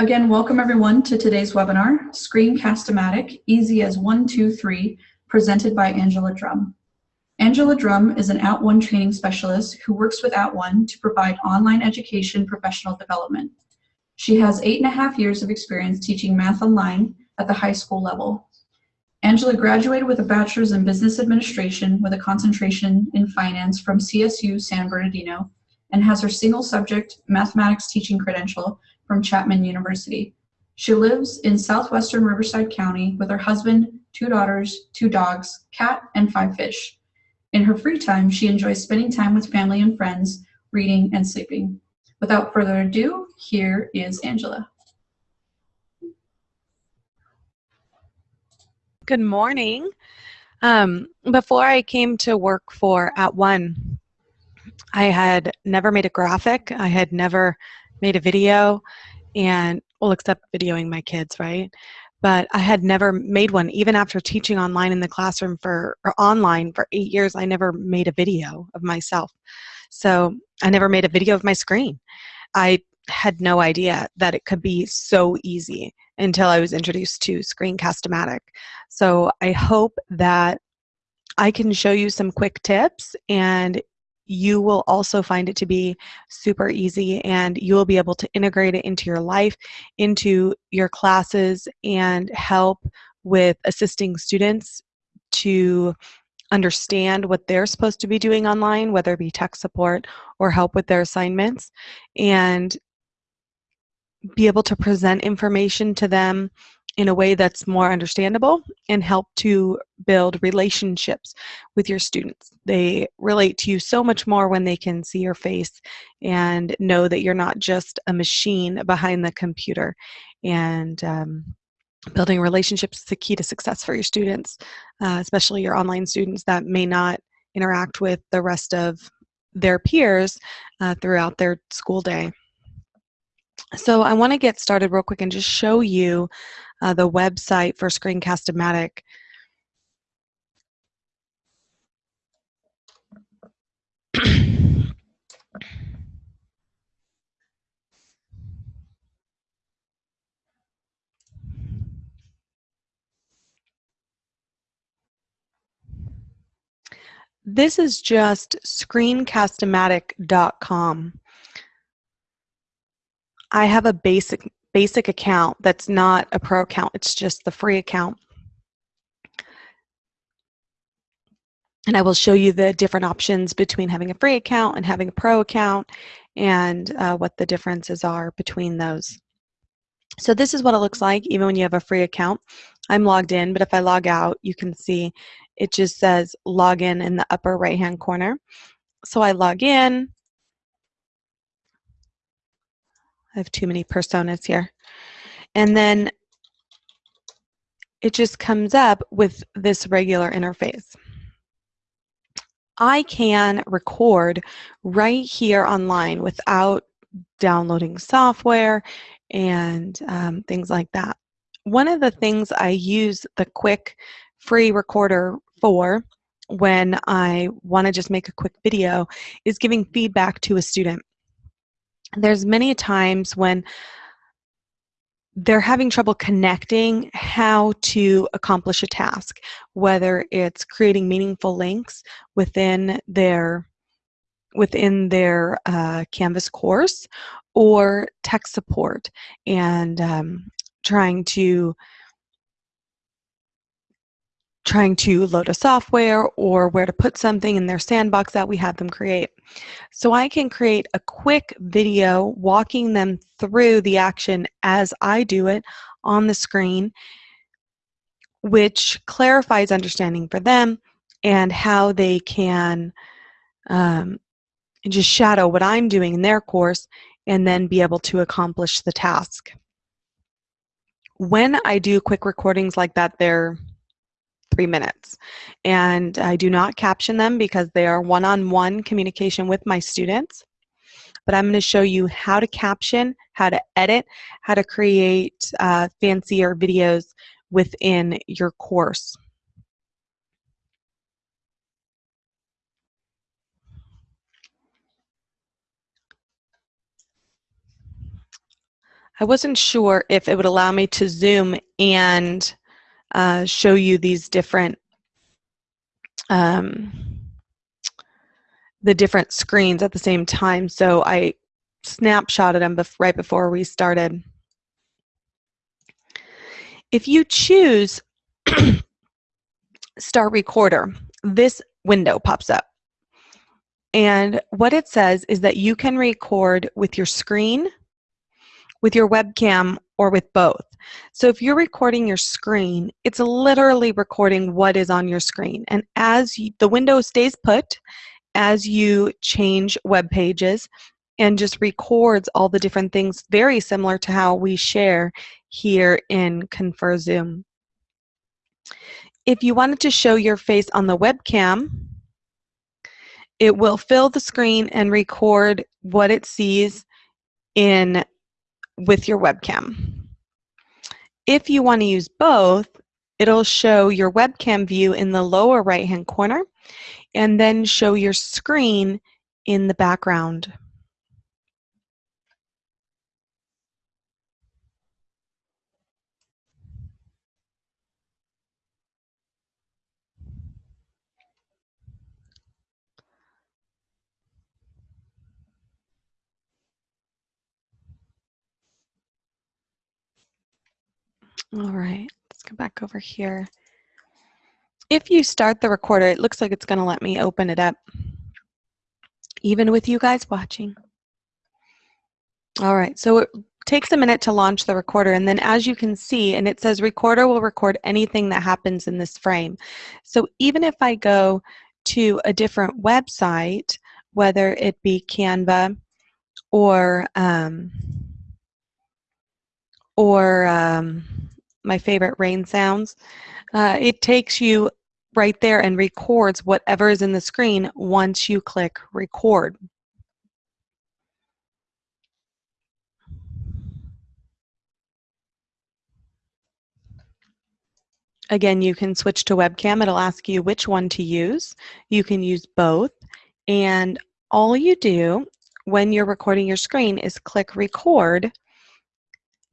Again, welcome everyone to today's webinar, Screencast-O-Matic, Easy as One, Two, Three, presented by Angela Drum. Angela Drum is an At @ONE training specialist who works with At @ONE to provide online education professional development. She has eight and a half years of experience teaching math online at the high school level. Angela graduated with a bachelor's in business administration with a concentration in finance from CSU San Bernardino and has her single subject mathematics teaching credential from Chapman University. She lives in southwestern Riverside County with her husband, two daughters, two dogs, cat, and five fish. In her free time, she enjoys spending time with family and friends, reading and sleeping. Without further ado, here is Angela. Good morning. Um, before I came to work for At @ONE, I had never made a graphic. I had never made a video and, well, except videoing my kids, right? But I had never made one. Even after teaching online in the classroom for, or online for eight years, I never made a video of myself. So I never made a video of my screen. I had no idea that it could be so easy until I was introduced to Screencast-O-Matic. So I hope that I can show you some quick tips and you will also find it to be super easy and you will be able to integrate it into your life, into your classes, and help with assisting students to understand what they're supposed to be doing online, whether it be tech support or help with their assignments, and be able to present information to them in a way that's more understandable and help to build relationships with your students. They relate to you so much more when they can see your face and know that you're not just a machine behind the computer. And um, building relationships is the key to success for your students, uh, especially your online students that may not interact with the rest of their peers uh, throughout their school day. So I want to get started real quick and just show you uh, the website for Screencast-O-Matic. this is just screencast-o-matic.com. I have a basic basic account that's not a pro account, it's just the free account. And I will show you the different options between having a free account and having a pro account and uh, what the differences are between those. So this is what it looks like even when you have a free account. I'm logged in, but if I log out, you can see it just says login in the upper right hand corner. So I log in, I have too many personas here. And then it just comes up with this regular interface. I can record right here online without downloading software and um, things like that. One of the things I use the quick free recorder for when I want to just make a quick video is giving feedback to a student there's many times when they're having trouble connecting how to accomplish a task, whether it's creating meaningful links within their within their uh, Canvas course or tech support and um, trying to trying to load a software or where to put something in their sandbox that we have them create. So I can create a quick video walking them through the action as I do it on the screen, which clarifies understanding for them and how they can um, just shadow what I'm doing in their course and then be able to accomplish the task. When I do quick recordings like that, they're three minutes. And I do not caption them because they are one-on-one -on -one communication with my students. But I'm going to show you how to caption, how to edit, how to create uh, fancier videos within your course. I wasn't sure if it would allow me to zoom and uh, show you these different um, the different screens at the same time. So I snapshotted them bef right before we started. If you choose Start Recorder, this window pops up. And what it says is that you can record with your screen, with your webcam, or with both. So if you're recording your screen, it's literally recording what is on your screen. And as you, the window stays put, as you change web pages, and just records all the different things, very similar to how we share here in Confer Zoom. If you wanted to show your face on the webcam, it will fill the screen and record what it sees in with your webcam. If you want to use both, it'll show your webcam view in the lower right hand corner and then show your screen in the background. All right, let's go back over here. If you start the recorder, it looks like it's going to let me open it up, even with you guys watching. All right, so it takes a minute to launch the recorder, and then as you can see, and it says recorder will record anything that happens in this frame. So even if I go to a different website, whether it be Canva or um, or um, my favorite rain sounds. Uh, it takes you right there and records whatever is in the screen once you click record. Again, you can switch to webcam. It'll ask you which one to use. You can use both. And all you do when you're recording your screen is click record.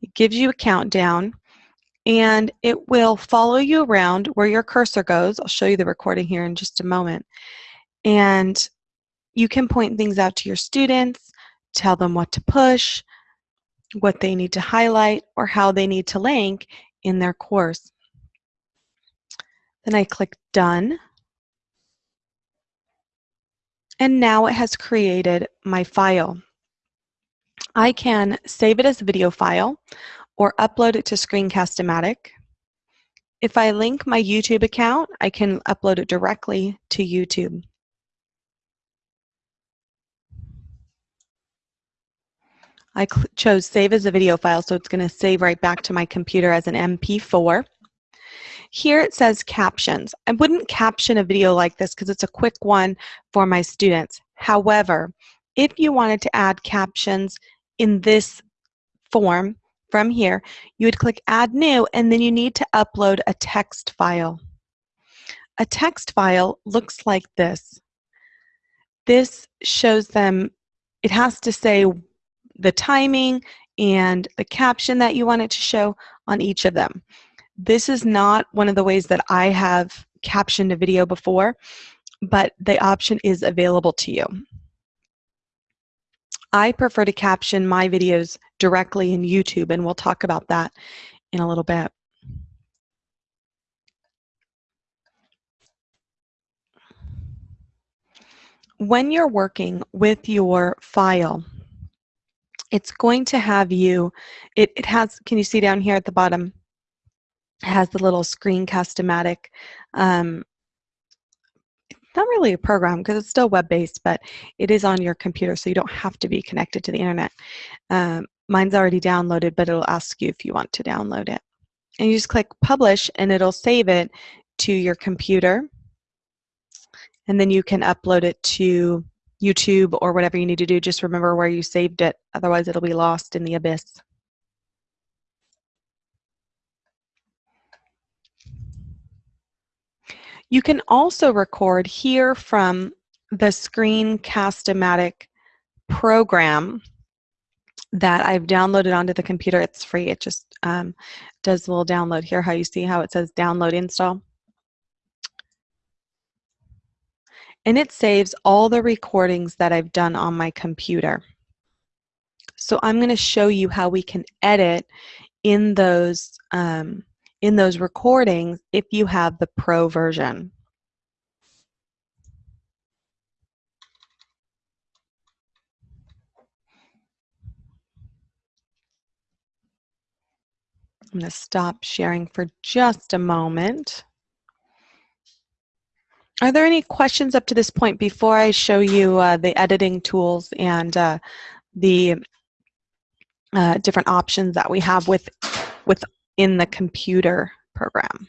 It gives you a countdown and it will follow you around where your cursor goes. I'll show you the recording here in just a moment. And you can point things out to your students, tell them what to push, what they need to highlight, or how they need to link in their course. Then I click Done. And now it has created my file. I can save it as a video file or upload it to Screencast-O-Matic. If I link my YouTube account, I can upload it directly to YouTube. I chose save as a video file, so it's going to save right back to my computer as an MP4. Here it says captions. I wouldn't caption a video like this because it's a quick one for my students. However, if you wanted to add captions in this form, from here, you would click Add New, and then you need to upload a text file. A text file looks like this. This shows them, it has to say the timing and the caption that you want it to show on each of them. This is not one of the ways that I have captioned a video before, but the option is available to you. I prefer to caption my videos directly in YouTube, and we'll talk about that in a little bit. When you're working with your file, it's going to have you, it, it has, can you see down here at the bottom, it has the little Screencast-O-Matic um, not really a program because it's still web-based, but it is on your computer, so you don't have to be connected to the internet. Um, mine's already downloaded, but it'll ask you if you want to download it. And you just click publish, and it'll save it to your computer. And then you can upload it to YouTube or whatever you need to do. Just remember where you saved it, otherwise it'll be lost in the abyss. You can also record here from the Screencast-O-Matic program. that I've downloaded onto the computer. It's free. It just um, does a little download here. How you see how it says download install. And it saves all the recordings that I've done on my computer. So I'm going to show you how we can edit in those um, in those recordings if you have the pro version. I'm going to stop sharing for just a moment. Are there any questions up to this point before I show you uh, the editing tools and uh, the uh, different options that we have with with within the computer program?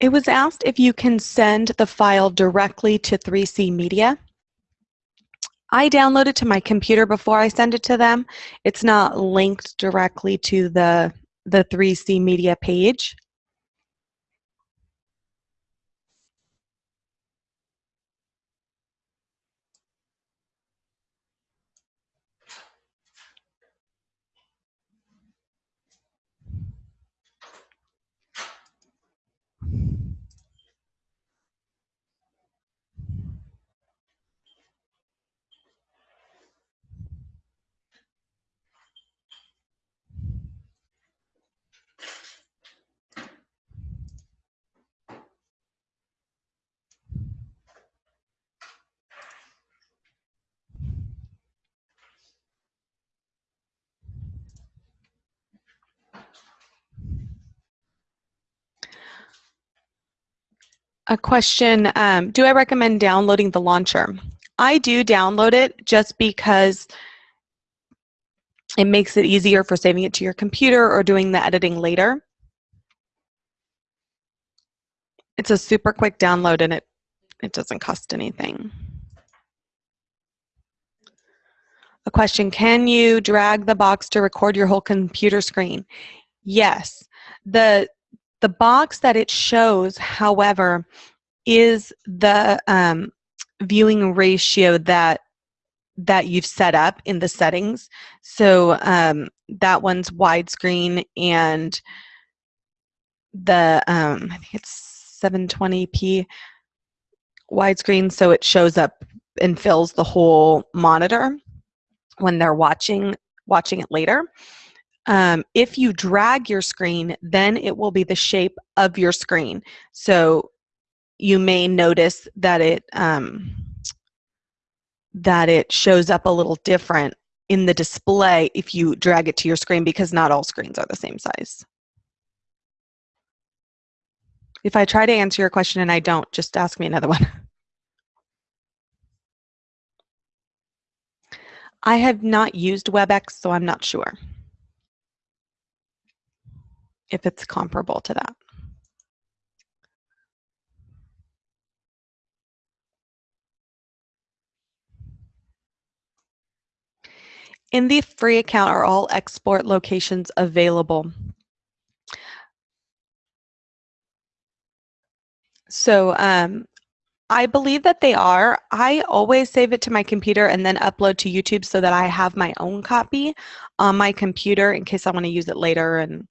It was asked if you can send the file directly to 3C Media. I download it to my computer before I send it to them. It's not linked directly to the, the 3C Media page. A question, um, do I recommend downloading the launcher? I do download it just because it makes it easier for saving it to your computer or doing the editing later. It's a super quick download and it, it doesn't cost anything. A question, can you drag the box to record your whole computer screen? Yes. The the box that it shows, however, is the um, viewing ratio that that you've set up in the settings. So um, that one's widescreen and the um, I think it's 720p widescreen, so it shows up and fills the whole monitor when they're watching watching it later. Um, if you drag your screen, then it will be the shape of your screen. So you may notice that it um, that it shows up a little different in the display if you drag it to your screen because not all screens are the same size. If I try to answer your question and I don't, just ask me another one. I have not used WebEx, so I'm not sure if it's comparable to that. In the free account are all export locations available. So um, I believe that they are. I always save it to my computer and then upload to YouTube so that I have my own copy on my computer in case I want to use it later and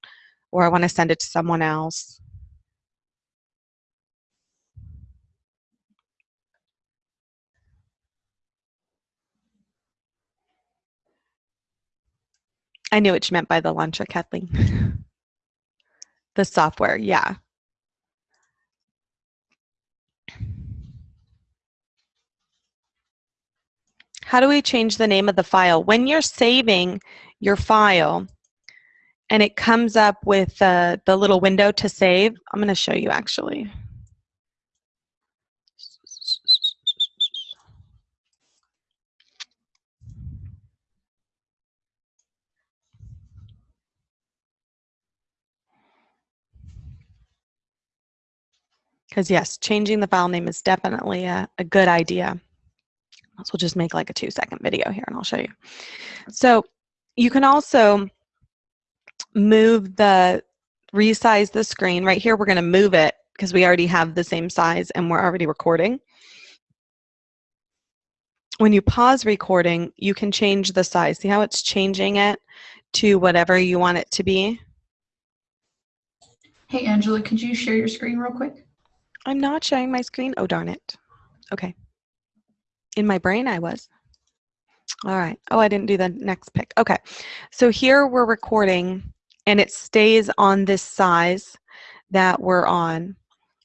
or I want to send it to someone else. I knew what you meant by the launcher, Kathleen. the software, yeah. How do we change the name of the file? When you're saving your file, and it comes up with uh, the little window to save. I'm going to show you actually. Because yes, changing the file name is definitely a, a good idea. So we'll just make like a two second video here and I'll show you. So you can also move the, resize the screen. Right here, we're going to move it because we already have the same size and we're already recording. When you pause recording, you can change the size. See how it's changing it to whatever you want it to be? Hey, Angela, could you share your screen real quick? I'm not sharing my screen. Oh, darn it. Okay. In my brain, I was. All right. Oh, I didn't do the next pick. Okay. So here we're recording and it stays on this size that we're on.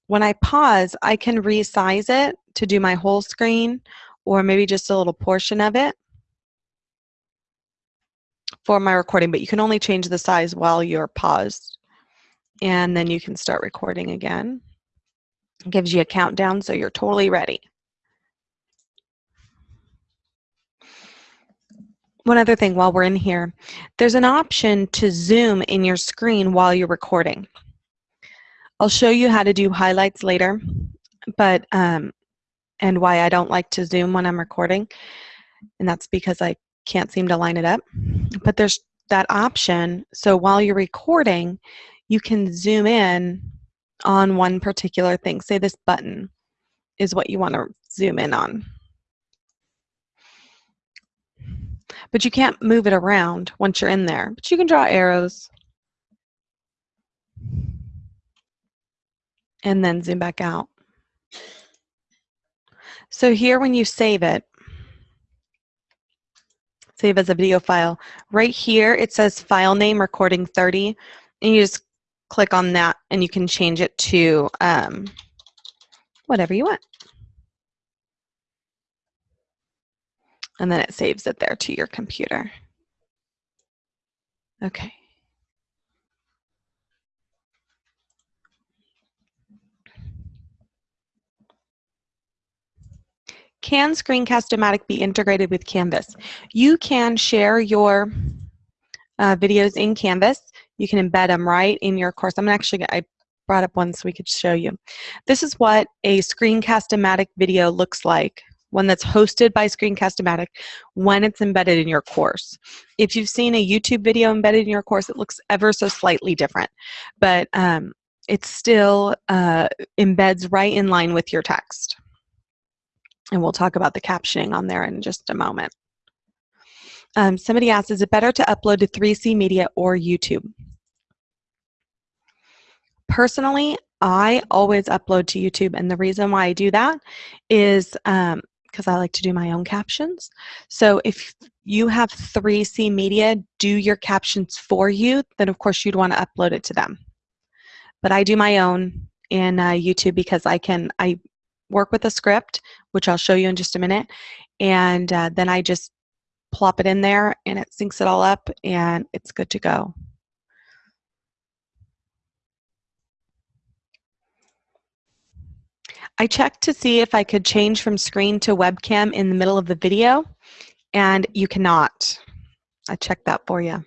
When I pause, I can resize it to do my whole screen or maybe just a little portion of it for my recording, but you can only change the size while you're paused. And then you can start recording again. It gives you a countdown so you're totally ready. One other thing while we're in here, there's an option to zoom in your screen while you're recording. I'll show you how to do highlights later, but um, and why I don't like to zoom when I'm recording, and that's because I can't seem to line it up. But there's that option, so while you're recording, you can zoom in on one particular thing. Say this button is what you want to zoom in on. But you can't move it around once you're in there. But you can draw arrows. And then zoom back out. So here when you save it, save as a video file, right here it says file name recording 30 and you just click on that and you can change it to um, whatever you want. And then it saves it there to your computer. Okay. Can Screencast-O-Matic be integrated with Canvas? You can share your uh, videos in Canvas. You can embed them right in your course. I'm actually, I brought up one so we could show you. This is what a Screencast-O-Matic video looks like one that's hosted by Screencast-O-Matic when it's embedded in your course. If you've seen a YouTube video embedded in your course, it looks ever so slightly different, but um, it still uh, embeds right in line with your text. And we'll talk about the captioning on there in just a moment. Um, somebody asked, is it better to upload to 3C Media or YouTube? Personally, I always upload to YouTube, and the reason why I do that is um, because I like to do my own captions. So if you have 3C Media do your captions for you, then of course you'd want to upload it to them. But I do my own in uh, YouTube because I can, I work with a script, which I'll show you in just a minute, and uh, then I just plop it in there and it syncs it all up and it's good to go. I checked to see if I could change from screen to webcam in the middle of the video, and you cannot. I checked that for you.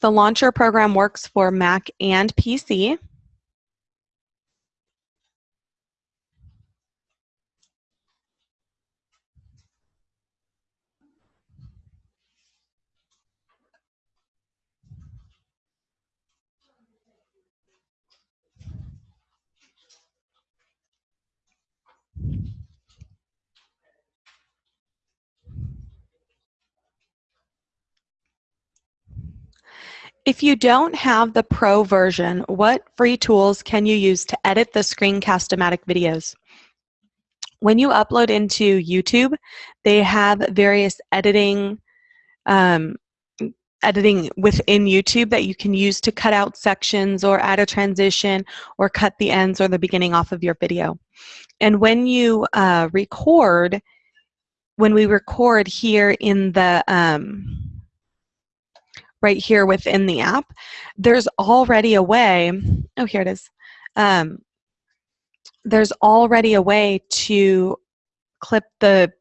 The Launcher program works for Mac and PC. If you don't have the pro version, what free tools can you use to edit the Screencast-O-Matic videos? When you upload into YouTube, they have various editing um, editing within YouTube that you can use to cut out sections or add a transition or cut the ends or the beginning off of your video. And when you uh, record, when we record here in the um, right here within the app, there's already a way, oh, here it is. Um, there's already a way to clip the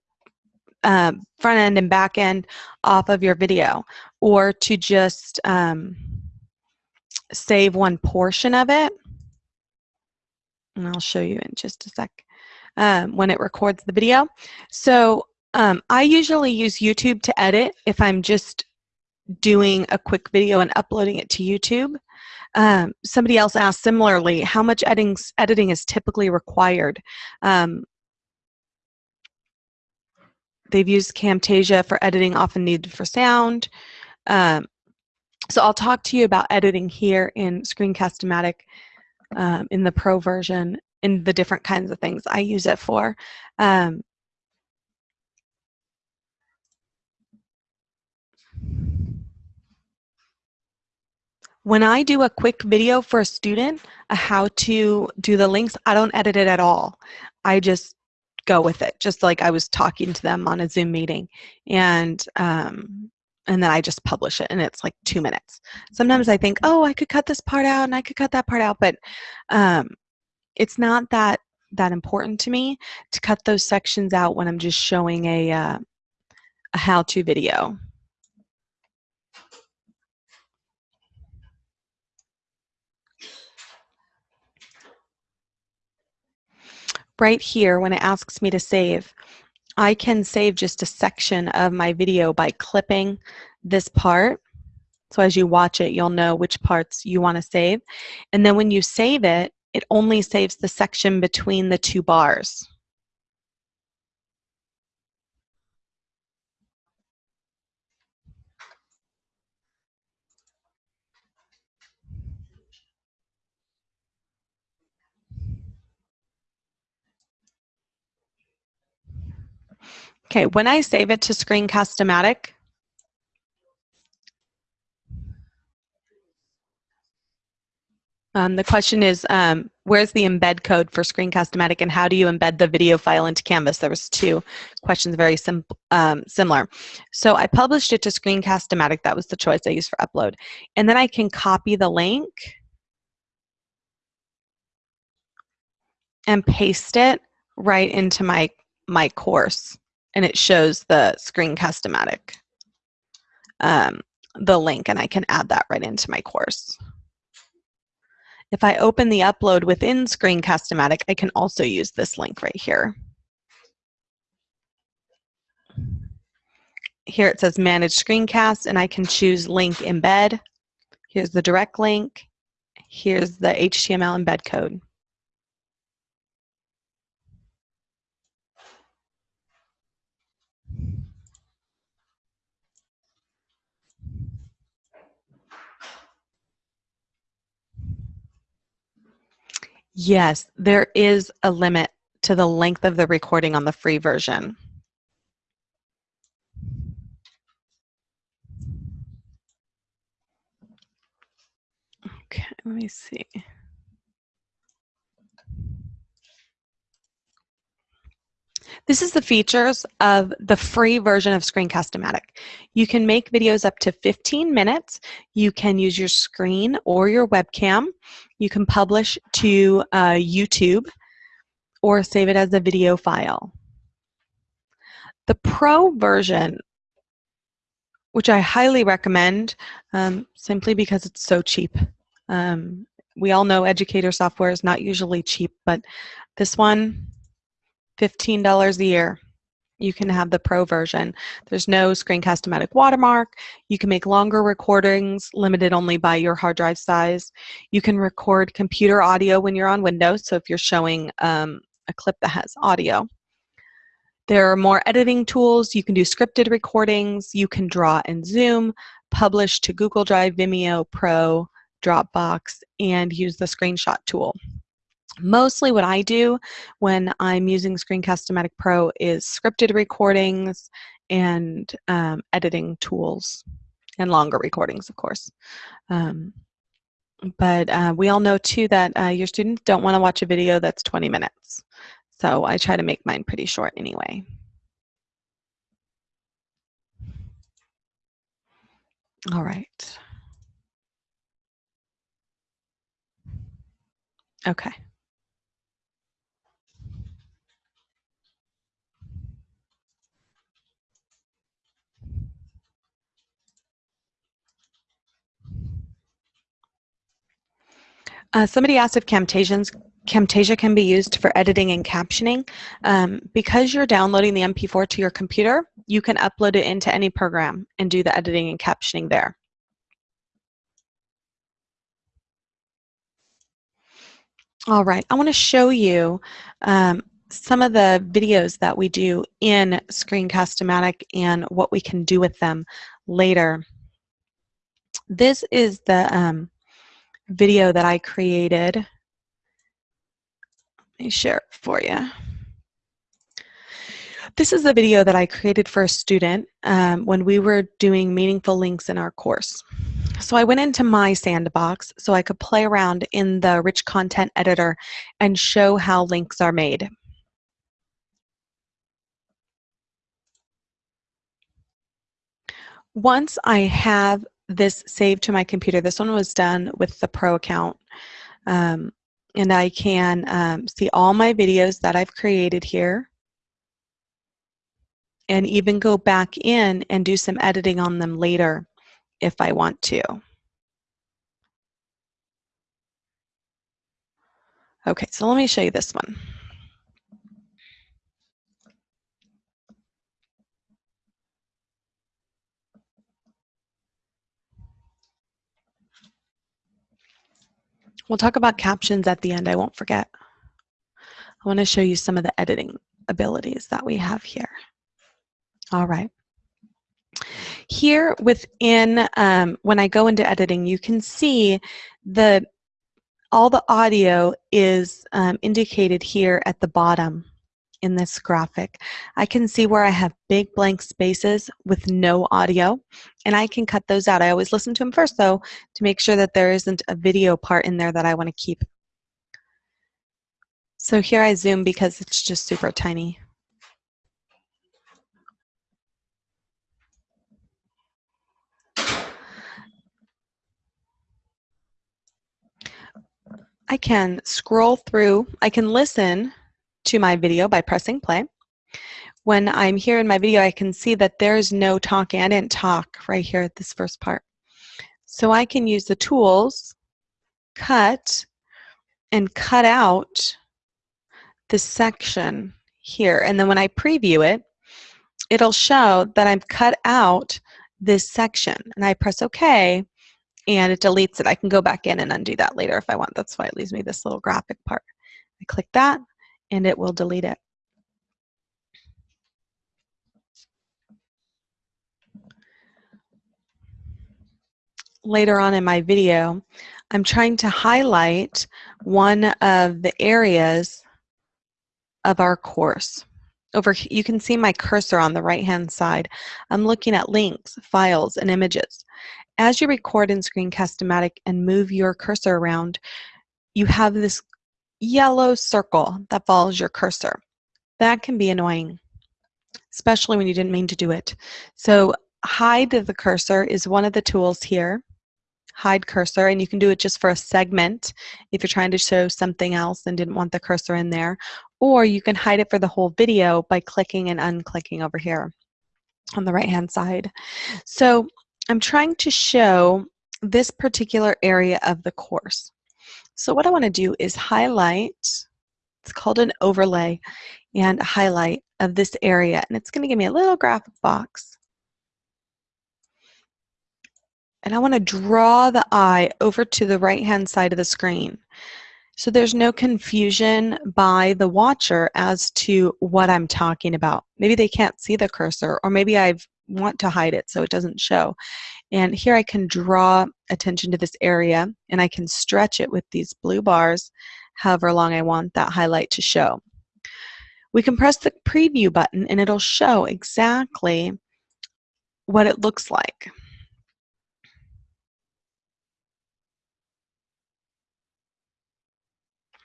uh, front end and back end off of your video or to just um, save one portion of it. And I'll show you in just a sec. um, when it records the video. So um, I usually use YouTube to edit if I'm just doing a quick video and uploading it to YouTube. Um, somebody else asked similarly, how much editing, editing is typically required? Um, they've used Camtasia for editing often needed for sound. Um, so I'll talk to you about editing here in Screencast-O-Matic um, in the Pro version in the different kinds of things I use it for. When I do a quick video for a student, a how to do the links, I don't edit it at all. I just go with it, just like I was talking to them on a Zoom meeting. And um, and then I just publish it and it's like two minutes. Sometimes I think, oh, I could cut this part out and I could cut that part out, but um, it's not that that important to me to cut those sections out when I'm just showing a, uh, a how-to video. Right here, when it asks me to save, I can save just a section of my video by clipping this part. So as you watch it, you'll know which parts you want to save. And then when you save it, it only saves the section between the two bars. Okay, when I save it to Screencast-O-Matic, um, the question is, um, where's the embed code for Screencast-O-Matic and how do you embed the video file into Canvas? There was two questions very sim um, similar. So I published it to Screencast-O-Matic. That was the choice I used for upload. And then I can copy the link and paste it right into my, my course and it shows the Screencast-O-Matic, um, the link, and I can add that right into my course. If I open the upload within Screencast-O-Matic, I can also use this link right here. Here it says Manage Screencast, and I can choose Link Embed. Here's the direct link. Here's the HTML embed code. Yes, there is a limit to the length of the recording on the free version. Okay, let me see. This is the features of the free version of Screencast-O-Matic. You can make videos up to 15 minutes. You can use your screen or your webcam. You can publish to uh, YouTube or save it as a video file. The Pro version, which I highly recommend um, simply because it's so cheap. Um, we all know educator software is not usually cheap, but this one, $15 a year. You can have the pro version. There's no Screencast-O-Matic watermark. You can make longer recordings, limited only by your hard drive size. You can record computer audio when you're on Windows, so if you're showing um, a clip that has audio. There are more editing tools. You can do scripted recordings. You can draw in Zoom, publish to Google Drive, Vimeo, Pro, Dropbox, and use the screenshot tool. Mostly what I do when I'm using Screencast-O-Matic Pro is scripted recordings and um, editing tools and longer recordings, of course. Um, but uh, we all know too that uh, your students don't want to watch a video that's 20 minutes. So I try to make mine pretty short anyway. All right. Okay. Uh, somebody asked if Camtasia's Camtasia can be used for editing and captioning. Um, because you're downloading the MP4 to your computer, you can upload it into any program and do the editing and captioning there. All right, I want to show you um, some of the videos that we do in Screencast-O-Matic and what we can do with them later. This is the um, video that I created. Let me share it for you. This is the video that I created for a student um, when we were doing meaningful links in our course. So I went into my sandbox so I could play around in the rich content editor and show how links are made. Once I have this saved to my computer, this one was done with the Pro account, um, and I can um, see all my videos that I've created here and even go back in and do some editing on them later if I want to. Okay, so let me show you this one. We'll talk about captions at the end, I won't forget. I want to show you some of the editing abilities that we have here. All right. Here within, um, when I go into editing, you can see the all the audio is um, indicated here at the bottom in this graphic. I can see where I have big blank spaces with no audio, and I can cut those out. I always listen to them first, though, to make sure that there isn't a video part in there that I want to keep. So here I zoom because it's just super tiny. I can scroll through, I can listen to my video by pressing play. When I'm here in my video, I can see that there's no talking. I didn't talk right here at this first part. So I can use the tools, cut, and cut out this section here. And then when I preview it, it'll show that I've cut out this section. And I press OK, and it deletes it. I can go back in and undo that later if I want. That's why it leaves me this little graphic part. I click that, and it will delete it. Later on in my video, I'm trying to highlight one of the areas of our course. Over, you can see my cursor on the right hand side. I'm looking at links, files, and images. As you record in Screencast-O-Matic and move your cursor around, you have this yellow circle that follows your cursor. That can be annoying, especially when you didn't mean to do it. So hide the cursor is one of the tools here. Hide cursor, and you can do it just for a segment if you're trying to show something else and didn't want the cursor in there. Or you can hide it for the whole video by clicking and unclicking over here on the right hand side. So I'm trying to show this particular area of the course. So what I want to do is highlight, it's called an overlay, and a highlight of this area. And it's going to give me a little graphic box. And I want to draw the eye over to the right-hand side of the screen. So there's no confusion by the watcher as to what I'm talking about. Maybe they can't see the cursor, or maybe I want to hide it so it doesn't show. And here I can draw attention to this area and I can stretch it with these blue bars however long I want that highlight to show. We can press the preview button and it'll show exactly what it looks like.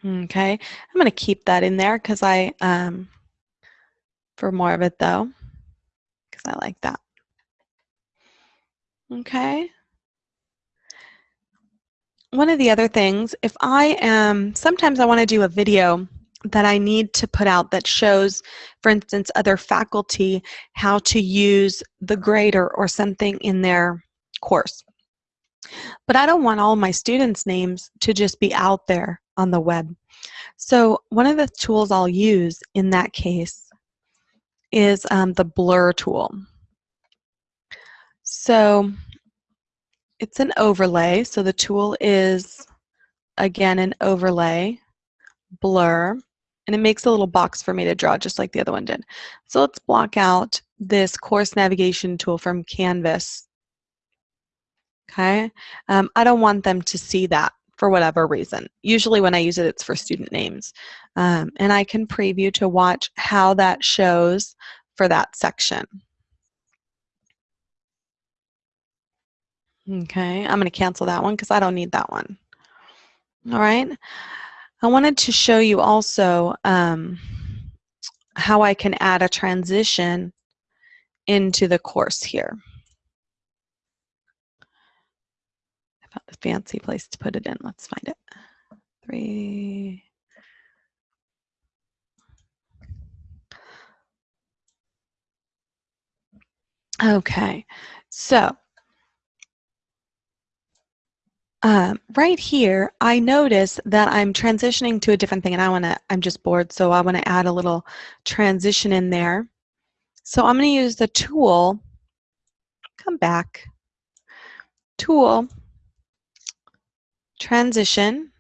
Okay, I'm going to keep that in there because I, um, for more of it though, because I like that. Okay. One of the other things, if I am, sometimes I want to do a video that I need to put out that shows, for instance, other faculty how to use the grader or something in their course. But I don't want all my students' names to just be out there on the web. So one of the tools I'll use in that case is um, the blur tool. So it's an overlay. So the tool is, again, an overlay, blur, and it makes a little box for me to draw just like the other one did. So let's block out this course navigation tool from Canvas. Okay, um, I don't want them to see that for whatever reason. Usually when I use it, it's for student names. Um, and I can preview to watch how that shows for that section. Okay, I'm going to cancel that one because I don't need that one. All right. I wanted to show you also um, how I can add a transition into the course here. I found a fancy place to put it in. Let's find it. Three. Okay, so um, right here, I notice that I'm transitioning to a different thing and I want to, I'm just bored, so I want to add a little transition in there. So I'm going to use the tool, come back, tool, transition.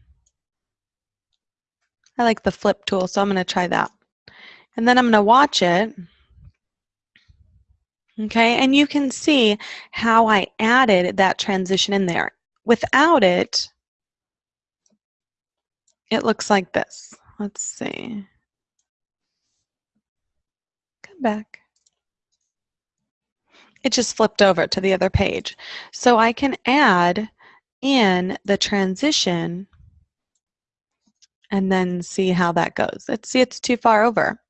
I like the flip tool, so I'm going to try that. And then I'm going to watch it. Okay, and you can see how I added that transition in there. Without it, it looks like this. Let's see. Come back. It just flipped over to the other page. So I can add in the transition and then see how that goes. Let's see it's too far over.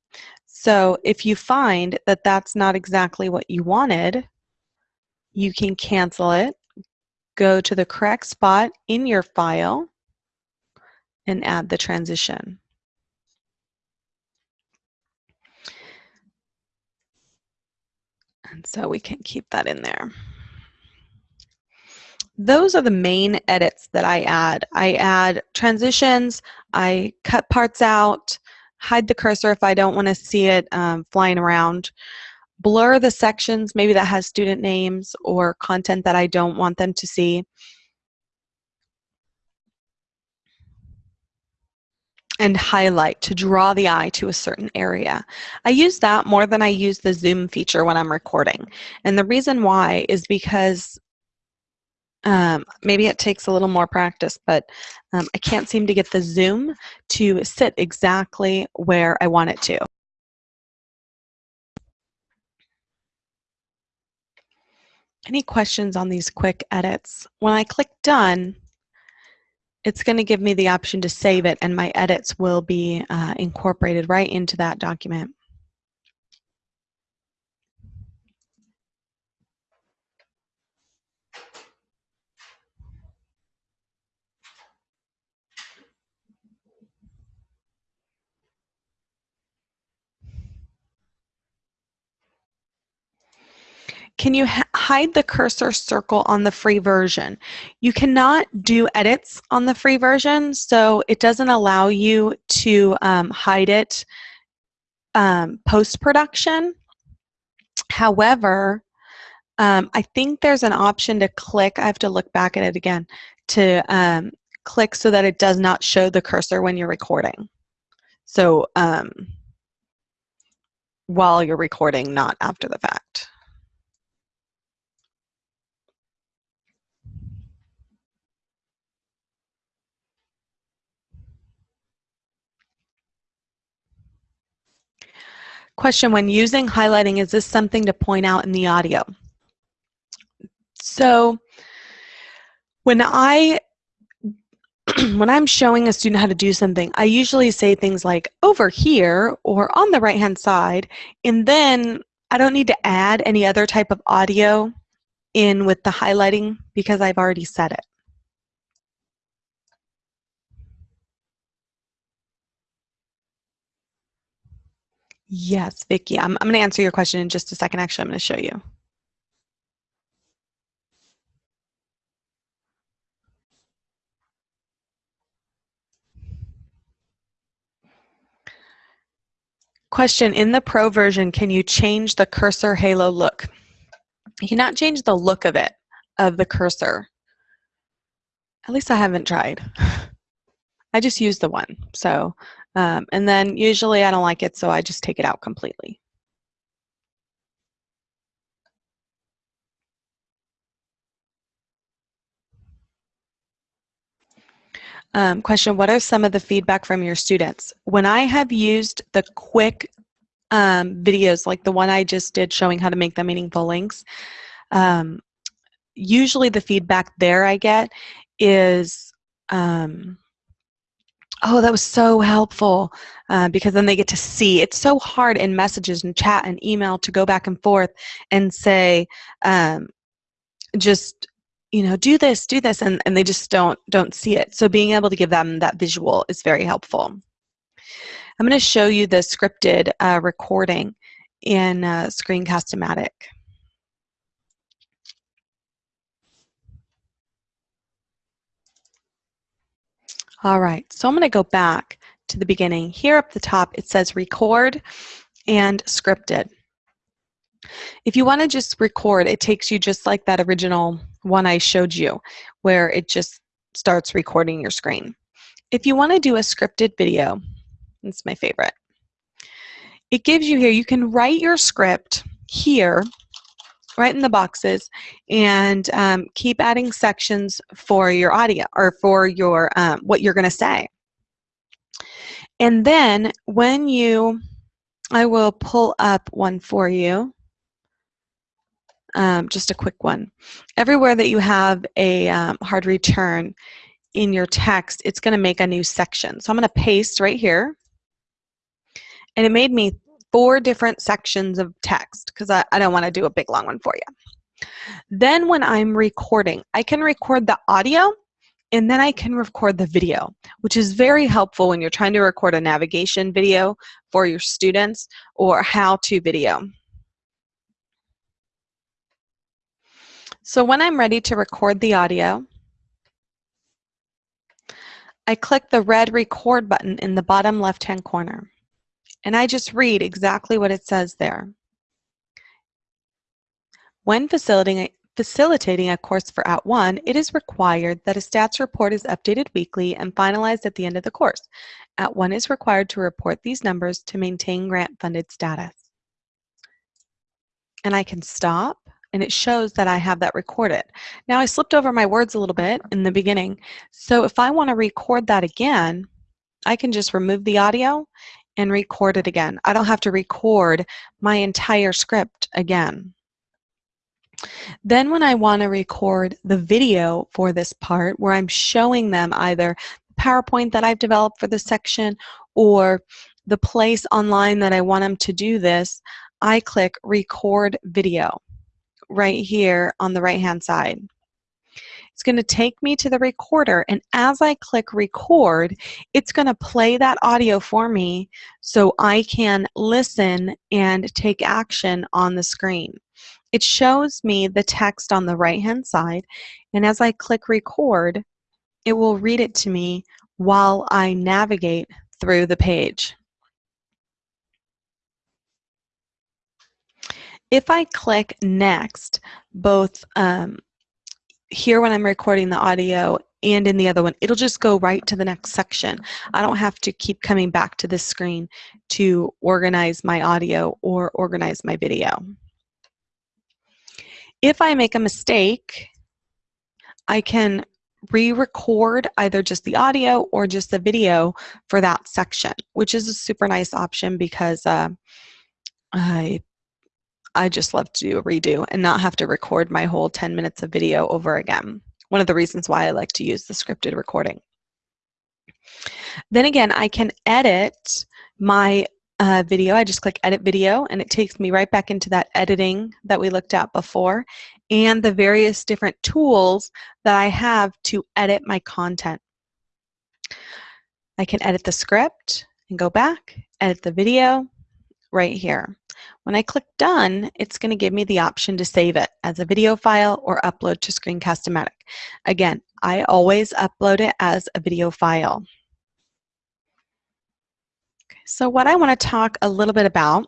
So if you find that that's not exactly what you wanted, you can cancel it go to the correct spot in your file and add the transition. And so we can keep that in there. Those are the main edits that I add. I add transitions, I cut parts out, hide the cursor if I don't want to see it um, flying around blur the sections maybe that has student names or content that I don't want them to see. and highlight to draw the eye to a certain area. I use that more than I use the zoom feature when I'm recording. And the reason why is because um, maybe it takes a little more practice, but um, I can't seem to get the zoom to sit exactly where I want it to. Any questions on these quick edits? When I click done, it's going to give me the option to save it and my edits will be uh, incorporated right into that document. Can you hide the cursor circle on the free version? You cannot do edits on the free version, so it doesn't allow you to um, hide it um, post-production. However, um, I think there's an option to click, I have to look back at it again, to um, click so that it does not show the cursor when you're recording. So um, while you're recording, not after the fact. Question, when using highlighting, is this something to point out in the audio? So when I when I'm showing a student how to do something, I usually say things like over here or on the right hand side, and then I don't need to add any other type of audio in with the highlighting because I've already said it. Yes, Vicki. I'm, I'm going to answer your question in just a second. Actually, I'm going to show you. Question, in the Pro version, can you change the cursor halo look? You cannot change the look of it, of the cursor. At least I haven't tried. I just use the one. So, um, and then usually I don't like it, so I just take it out completely. Um, question, what are some of the feedback from your students? When I have used the quick um, videos like the one I just did showing how to make the meaningful links, um, usually the feedback there I get is, um, oh, that was so helpful uh, because then they get to see. It's so hard in messages and chat and email to go back and forth and say, um, just you know, do this, do this, and, and they just don't don't see it. So being able to give them that visual is very helpful. I'm going to show you the scripted uh, recording in uh, Screencast-O-Matic. All right, so I'm going to go back to the beginning. Here up the top, it says record and scripted. If you want to just record, it takes you just like that original one I showed you, where it just starts recording your screen. If you want to do a scripted video, it's my favorite. It gives you here, you can write your script here, right in the boxes, and um, keep adding sections for your audio or for your um, what you're going to say. And then when you, I will pull up one for you um, just a quick one. Everywhere that you have a um, hard return in your text, it's going to make a new section. So I'm going to paste right here. And it made me four different sections of text because I, I don't want to do a big long one for you. Then when I'm recording, I can record the audio and then I can record the video, which is very helpful when you're trying to record a navigation video for your students or how-to video. So when I'm ready to record the audio, I click the red record button in the bottom left-hand corner. And I just read exactly what it says there. When facilitating, facilitating a course for At @ONE, it is required that a stats report is updated weekly and finalized at the end of the course. At @One is required to report these numbers to maintain grant-funded status. And I can stop and it shows that I have that recorded. Now I slipped over my words a little bit in the beginning, so if I want to record that again, I can just remove the audio and record it again. I don't have to record my entire script again. Then when I want to record the video for this part where I'm showing them either the PowerPoint that I've developed for this section or the place online that I want them to do this, I click record video right here on the right hand side. It's going to take me to the recorder and as I click record it's going to play that audio for me so I can listen and take action on the screen. It shows me the text on the right hand side and as I click record it will read it to me while I navigate through the page. If I click next, both um, here when I'm recording the audio and in the other one, it'll just go right to the next section. I don't have to keep coming back to this screen to organize my audio or organize my video. If I make a mistake, I can re-record either just the audio or just the video for that section, which is a super nice option because uh, I I just love to do a redo and not have to record my whole 10 minutes of video over again. One of the reasons why I like to use the scripted recording. Then again, I can edit my uh, video. I just click edit video and it takes me right back into that editing that we looked at before and the various different tools that I have to edit my content. I can edit the script and go back, edit the video right here. When I click done, it's going to give me the option to save it as a video file or upload to Screencast-O-Matic. Again, I always upload it as a video file. So what I want to talk a little bit about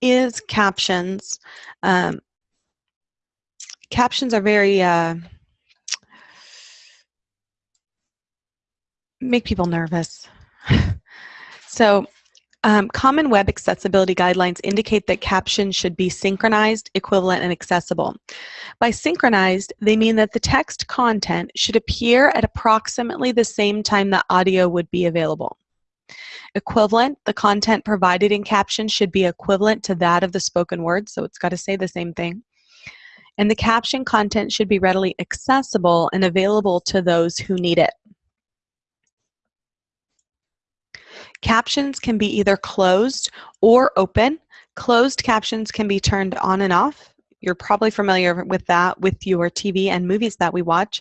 is captions. Um, captions are very, uh, make people nervous. so um, common web accessibility guidelines indicate that captions should be synchronized, equivalent, and accessible. By synchronized, they mean that the text content should appear at approximately the same time that audio would be available. Equivalent, the content provided in captions should be equivalent to that of the spoken word, so it's got to say the same thing. And the caption content should be readily accessible and available to those who need it. Captions can be either closed or open. Closed captions can be turned on and off. You're probably familiar with that with your TV and movies that we watch.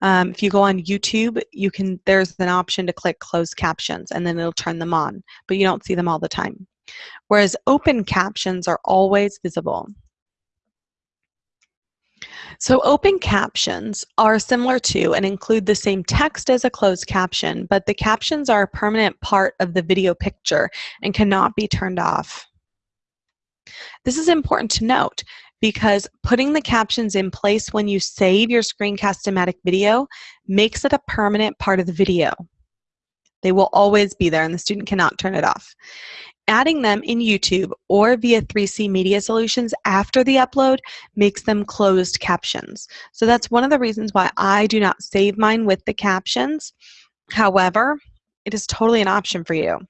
Um, if you go on YouTube, you can there's an option to click closed captions and then it'll turn them on, but you don't see them all the time. Whereas open captions are always visible. So open captions are similar to and include the same text as a closed caption, but the captions are a permanent part of the video picture and cannot be turned off. This is important to note because putting the captions in place when you save your Screencast-O-Matic video makes it a permanent part of the video. They will always be there and the student cannot turn it off. Adding them in YouTube or via 3C Media Solutions after the upload makes them closed captions. So that's one of the reasons why I do not save mine with the captions. However, it is totally an option for you.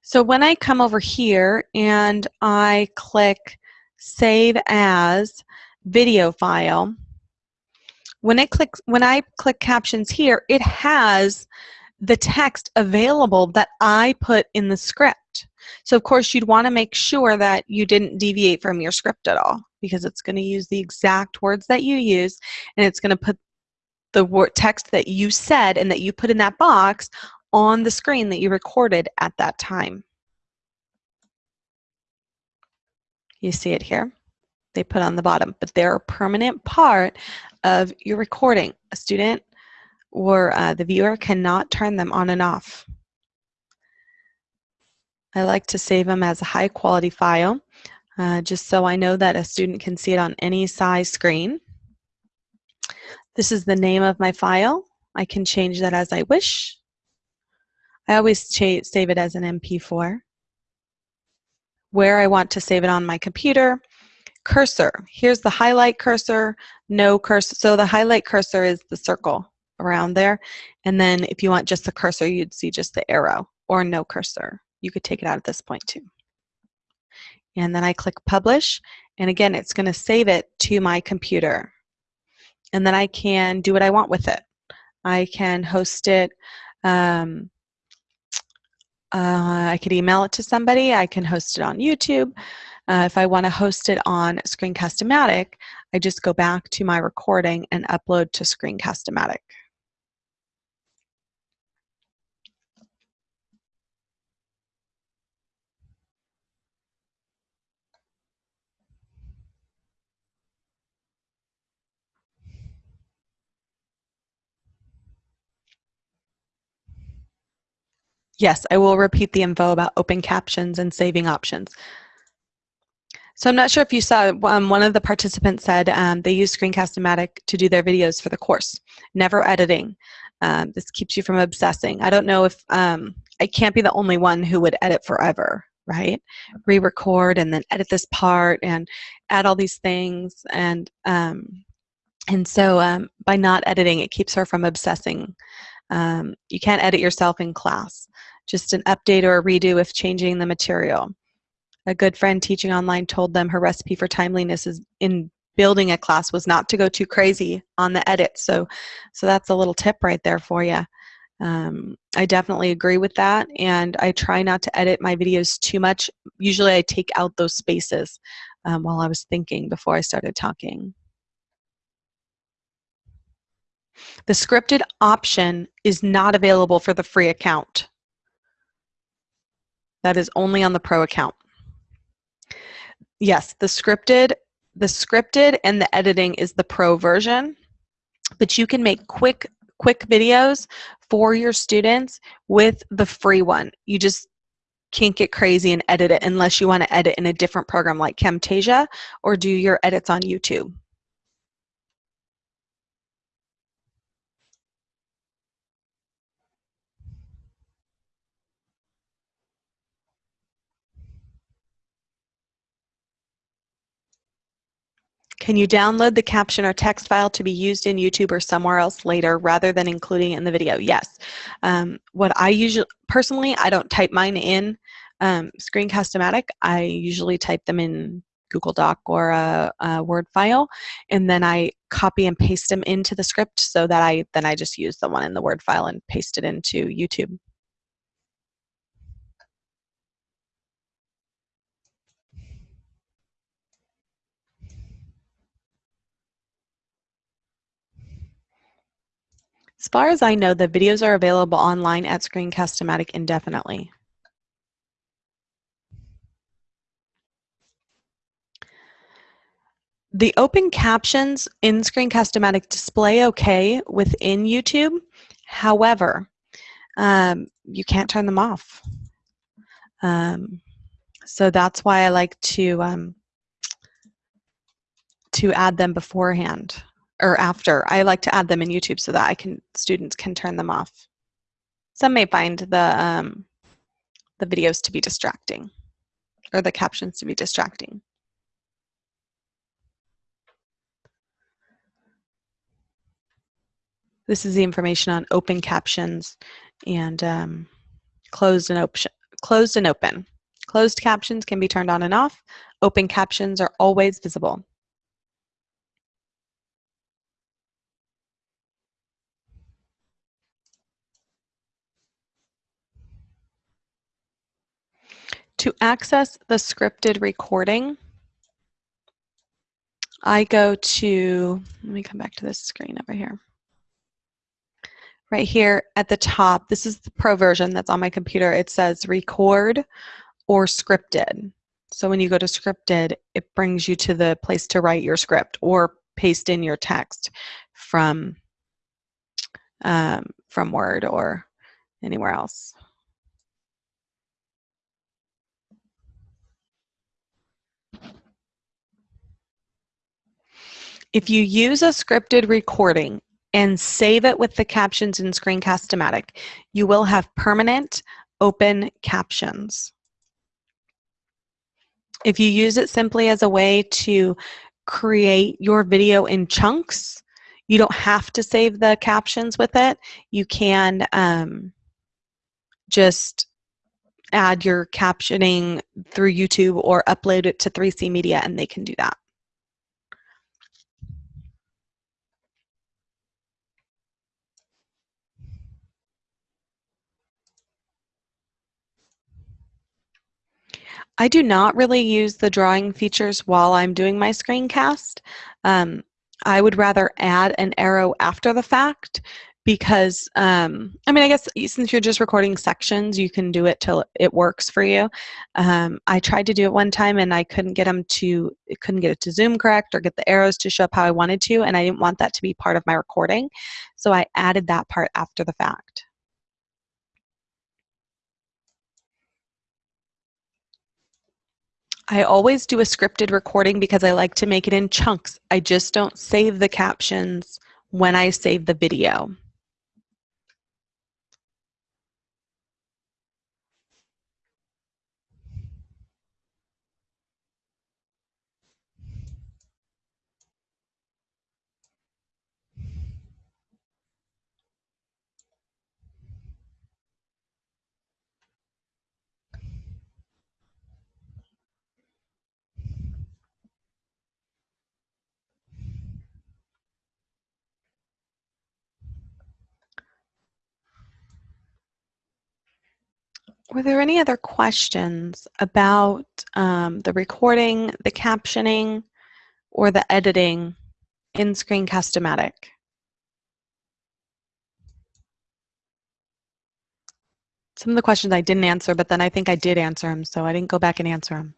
So when I come over here and I click Save As Video File, when I click when I click captions here, it has the text available that I put in the script. So of course you'd want to make sure that you didn't deviate from your script at all because it's going to use the exact words that you use and it's going to put the word text that you said and that you put in that box on the screen that you recorded at that time. You see it here? They put on the bottom, but they're a permanent part of your recording. A student or uh, the viewer cannot turn them on and off. I like to save them as a high quality file uh, just so I know that a student can see it on any size screen. This is the name of my file. I can change that as I wish. I always save it as an MP4. Where I want to save it on my computer. Cursor. Here's the highlight cursor, no cursor. So the highlight cursor is the circle around there. And then if you want just the cursor, you'd see just the arrow or no cursor. You could take it out at this point too. And then I click publish. And again, it's going to save it to my computer. And then I can do what I want with it. I can host it. Um, uh, I could email it to somebody. I can host it on YouTube. Uh, if I want to host it on Screencast-O-Matic, I just go back to my recording and upload to Screencast-O-Matic. Yes, I will repeat the info about open captions and saving options. So I'm not sure if you saw, um, one of the participants said um, they use Screencast-O-Matic to do their videos for the course, never editing. Um, this keeps you from obsessing. I don't know if, um, I can't be the only one who would edit forever, right? Re-record and then edit this part and add all these things. And, um, and so um, by not editing, it keeps her from obsessing. You can't edit yourself in class just an update or a redo if changing the material. A good friend teaching online told them her recipe for timeliness is in building a class was not to go too crazy on the edit. So, so that's a little tip right there for you. Um, I definitely agree with that, and I try not to edit my videos too much. Usually, I take out those spaces um, while I was thinking before I started talking. The scripted option is not available for the free account. That is only on the pro account. Yes, the scripted, the scripted and the editing is the pro version, but you can make quick quick videos for your students with the free one. You just can't get crazy and edit it unless you want to edit in a different program like Camtasia or do your edits on YouTube. Can you download the caption or text file to be used in YouTube or somewhere else later rather than including it in the video? Yes. Um, what I usually, personally, I don't type mine in um, Screencast-O-Matic. I usually type them in Google Doc or a, a, Word file, and then I copy and paste them into the script so that I then I just use the one in the Word file and paste it into YouTube. As far as I know, the videos are available online at Screencast-O-Matic indefinitely. The open captions in Screencast-O-Matic display okay within YouTube. However, um, you can't turn them off. Um, so that's why I like to um, to add them beforehand or after. I like to add them in YouTube so that I can students can turn them off. Some may find the um, the videos to be distracting or the captions to be distracting. This is the information on open captions and um, closed and open. Closed and open. Closed captions can be turned on and off. Open captions are always visible. To access the scripted recording, I go to, let me come back to this screen over here. Right here at the top, this is the pro version that's on my computer. It says record or scripted. So when you go to scripted, it brings you to the place to write your script or paste in your text from, um, from Word or anywhere else. If you use a scripted recording and save it with the captions in Screencast-O-Matic, you will have permanent open captions. If you use it simply as a way to create your video in chunks, you don't have to save the captions with it. You can um, just add your captioning through YouTube or upload it to 3C Media and they can do that. I do not really use the drawing features while I'm doing my screencast. Um, I would rather add an arrow after the fact because, um, I mean, I guess since you're just recording sections, you can do it till it works for you. Um, I tried to do it one time and I couldn't get them to, couldn't get it to zoom correct or get the arrows to show up how I wanted to, and I didn't want that to be part of my recording. So I added that part after the fact. I always do a scripted recording because I like to make it in chunks. I just don't save the captions when I save the video. Were there any other questions about um, the recording, the captioning, or the editing in Screencast-O-Matic? Some of the questions I didn't answer, but then I think I did answer them, so I didn't go back and answer them.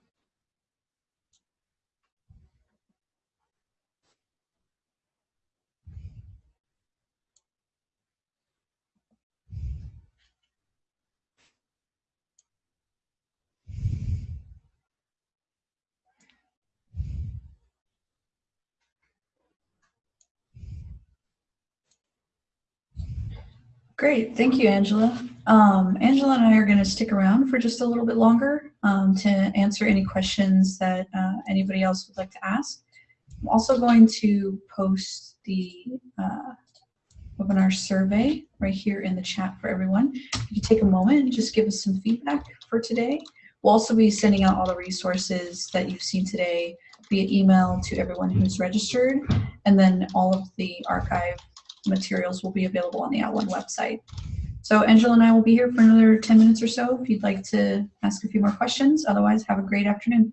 Great, thank you, Angela. Um, Angela and I are going to stick around for just a little bit longer um, to answer any questions that uh, anybody else would like to ask. I'm also going to post the uh, webinar survey right here in the chat for everyone. If you take a moment and just give us some feedback for today. We'll also be sending out all the resources that you've seen today via email to everyone who's registered, and then all of the archive materials will be available on the At @ONE website. So Angela and I will be here for another 10 minutes or so if you'd like to ask a few more questions. Otherwise, have a great afternoon.